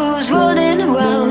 who's running around